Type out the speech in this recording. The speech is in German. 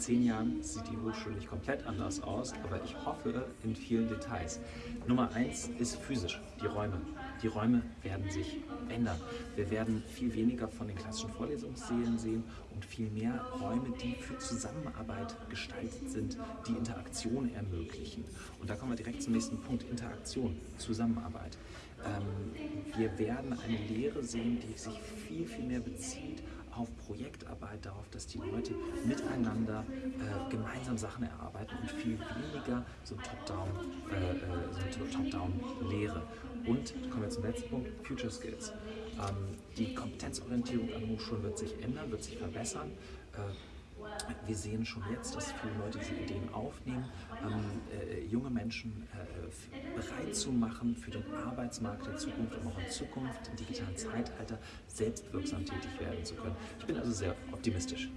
zehn Jahren sieht die Hochschule nicht komplett anders aus, aber ich hoffe in vielen Details. Nummer eins ist physisch, die Räume. Die Räume werden sich ändern. Wir werden viel weniger von den klassischen Vorlesungssälen sehen und viel mehr Räume, die für Zusammenarbeit gestaltet sind, die Interaktion ermöglichen. Und da kommen wir direkt zum nächsten Punkt, Interaktion, Zusammenarbeit. Ähm, wir werden eine Lehre sehen, die sich viel, viel mehr bezieht auf Projektarbeit, darauf, dass die Leute miteinander äh, gemeinsam Sachen erarbeiten und viel weniger so Top-Down-Lehre. Äh, äh und kommen wir zum letzten Punkt, Future Skills. Ähm, die Kompetenzorientierung an Hochschulen wird sich ändern, wird sich verbessern. Äh, wir sehen schon jetzt, dass viele Leute diese Ideen aufnehmen, ähm, äh, junge Menschen zu machen für den Arbeitsmarkt der Zukunft, um auch in Zukunft im digitalen Zeitalter selbstwirksam tätig werden zu können. Ich bin also sehr optimistisch.